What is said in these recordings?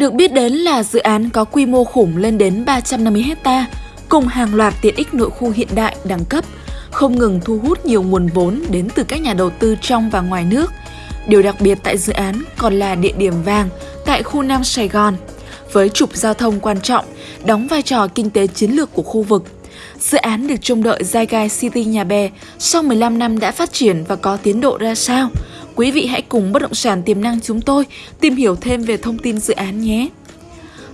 Được biết đến là dự án có quy mô khủng lên đến 350 hecta cùng hàng loạt tiện ích nội khu hiện đại đẳng cấp, không ngừng thu hút nhiều nguồn vốn đến từ các nhà đầu tư trong và ngoài nước. Điều đặc biệt tại dự án còn là địa điểm vàng tại khu Nam Sài Gòn, với trục giao thông quan trọng, đóng vai trò kinh tế chiến lược của khu vực. Dự án được trông đợi Zygai City Nhà Bè sau 15 năm đã phát triển và có tiến độ ra sao? Quý vị hãy cùng Bất động sản tiềm năng chúng tôi tìm hiểu thêm về thông tin dự án nhé.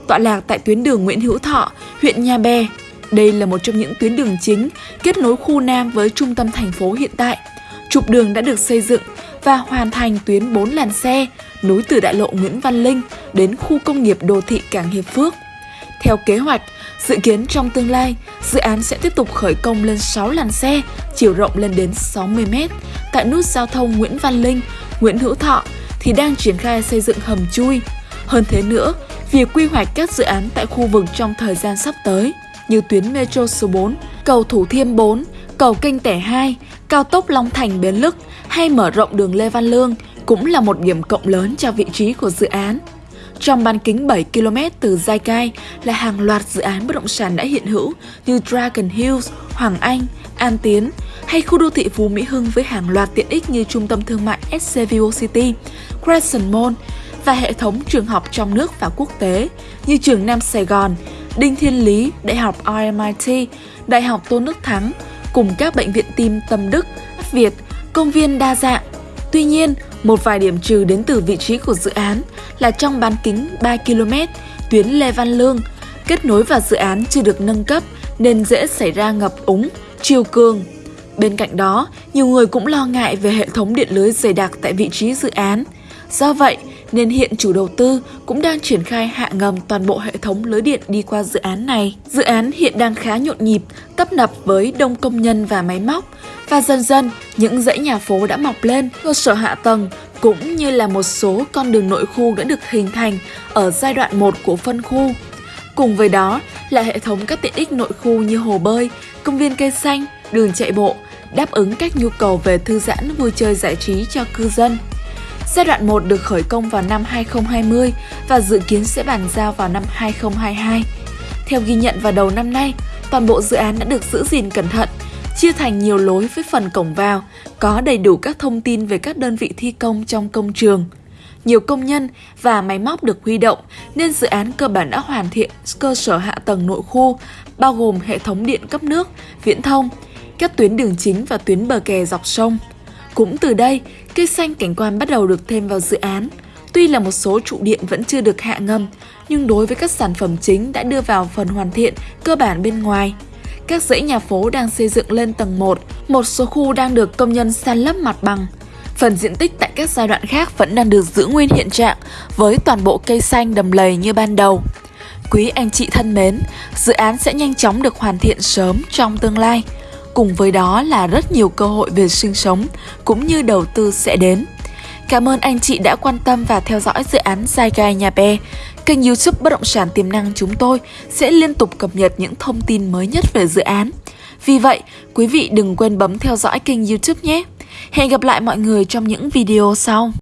Tọa lạc tại tuyến đường Nguyễn Hữu Thọ, huyện Nhà Bè. Đây là một trong những tuyến đường chính kết nối khu Nam với trung tâm thành phố hiện tại. Trục đường đã được xây dựng và hoàn thành tuyến 4 làn xe nối từ đại lộ Nguyễn Văn Linh đến khu công nghiệp đô thị Cảng Hiệp Phước. Theo kế hoạch, dự kiến trong tương lai, dự án sẽ tiếp tục khởi công lên 6 làn xe, chiều rộng lên đến 60 m tại nút giao thông Nguyễn Văn Linh, Nguyễn Hữu Thọ thì đang triển khai xây dựng hầm chui. Hơn thế nữa, việc quy hoạch các dự án tại khu vực trong thời gian sắp tới như tuyến Metro số 4, cầu Thủ Thiêm 4, cầu Kênh Tẻ 2, cao tốc Long Thành Bến Lức hay mở rộng đường Lê Văn Lương cũng là một điểm cộng lớn cho vị trí của dự án. Trong bán kính 7 km từ Giai Cai là hàng loạt dự án bất động sản đã hiện hữu như Dragon Hills, Hoàng Anh, An Tiến hay khu đô thị Phú Mỹ Hưng với hàng loạt tiện ích như trung tâm thương mại SCVO City, Crescent Mall và hệ thống trường học trong nước và quốc tế như trường Nam Sài Gòn, Đinh Thiên Lý, Đại học RMIT, Đại học Tôn Đức Thắng cùng các bệnh viện tim Tâm Đức, Việt, công viên đa dạng. Tuy nhiên, một vài điểm trừ đến từ vị trí của dự án là trong bán kính 3 km, tuyến Lê Văn Lương, kết nối vào dự án chưa được nâng cấp nên dễ xảy ra ngập úng, chiều cường. Bên cạnh đó, nhiều người cũng lo ngại về hệ thống điện lưới dày đặc tại vị trí dự án. Do vậy, nên hiện chủ đầu tư cũng đang triển khai hạ ngầm toàn bộ hệ thống lưới điện đi qua dự án này. Dự án hiện đang khá nhộn nhịp, tấp nập với đông công nhân và máy móc và dần dần những dãy nhà phố đã mọc lên, cơ sở hạ tầng cũng như là một số con đường nội khu đã được hình thành ở giai đoạn 1 của phân khu. Cùng với đó là hệ thống các tiện ích nội khu như hồ bơi, công viên cây xanh, đường chạy bộ, đáp ứng các nhu cầu về thư giãn vui chơi giải trí cho cư dân. Giai đoạn 1 được khởi công vào năm 2020 và dự kiến sẽ bàn giao vào năm 2022. Theo ghi nhận vào đầu năm nay, toàn bộ dự án đã được giữ gìn cẩn thận, chia thành nhiều lối với phần cổng vào, có đầy đủ các thông tin về các đơn vị thi công trong công trường. Nhiều công nhân và máy móc được huy động nên dự án cơ bản đã hoàn thiện cơ sở hạ tầng nội khu, bao gồm hệ thống điện cấp nước, viễn thông, các tuyến đường chính và tuyến bờ kè dọc sông. Cũng từ đây, cây xanh cảnh quan bắt đầu được thêm vào dự án. Tuy là một số trụ điện vẫn chưa được hạ ngầm, nhưng đối với các sản phẩm chính đã đưa vào phần hoàn thiện cơ bản bên ngoài. Các dãy nhà phố đang xây dựng lên tầng 1, một số khu đang được công nhân san lấp mặt bằng. Phần diện tích tại các giai đoạn khác vẫn đang được giữ nguyên hiện trạng với toàn bộ cây xanh đầm lầy như ban đầu. Quý anh chị thân mến, dự án sẽ nhanh chóng được hoàn thiện sớm trong tương lai. Cùng với đó là rất nhiều cơ hội về sinh sống cũng như đầu tư sẽ đến. Cảm ơn anh chị đã quan tâm và theo dõi dự án Sai Gai Nhà Bè. Kênh youtube Bất Động Sản Tiềm Năng chúng tôi sẽ liên tục cập nhật những thông tin mới nhất về dự án. Vì vậy, quý vị đừng quên bấm theo dõi kênh youtube nhé. Hẹn gặp lại mọi người trong những video sau.